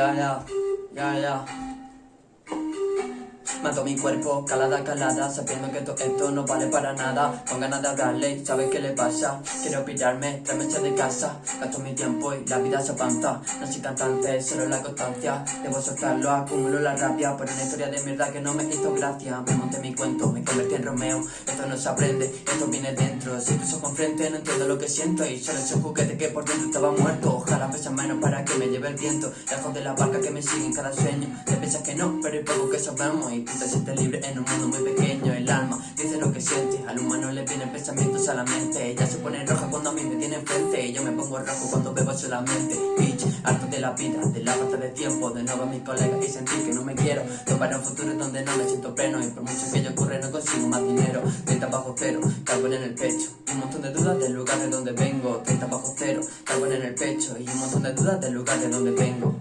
Ya, ya, ya, ya. Mato mi cuerpo, calada, calada, sabiendo que todo esto no vale para nada. Con ganas de hablarle, ¿sabes qué le pasa? Quiero pirarme, tres meses de casa. Gasto mi tiempo y la vida se avanza. No soy cantante, solo la constancia. Debo soltarlo, acumulo la rabia por una historia de mierda que no me hizo gracia. Me monté mi cuento, me convertí en Romeo. Esto no se aprende, esto viene dentro. Si tus ojos frente, no entiendo lo que siento. Y solo es un juguete que por dentro estaba muerto. Ojalá pesa menos para que me lleve el viento. Lejos de la barca que me sigue en cada sueño. Te piensas que no, pero hay poco que sabemos. Tú te sientes libre en un mundo muy pequeño. El alma dice lo que siente. Al humano le vienen pensamientos a la mente. Ella se pone roja cuando a mí me tiene enfrente. Y yo me pongo rojo cuando bebo solamente. Bitch, harto de la vida, de la falta de tiempo. De nuevo a mis colegas y sentir que no me quiero. Tomar un futuro donde no me siento pleno. Y por mucho que yo ocurre, no consigo más dinero. 30 bajo cero, carbón en el pecho. Y un montón de dudas del lugar de donde vengo. 30 bajo cero, carbón en el pecho. Y un montón de dudas del lugar de donde vengo.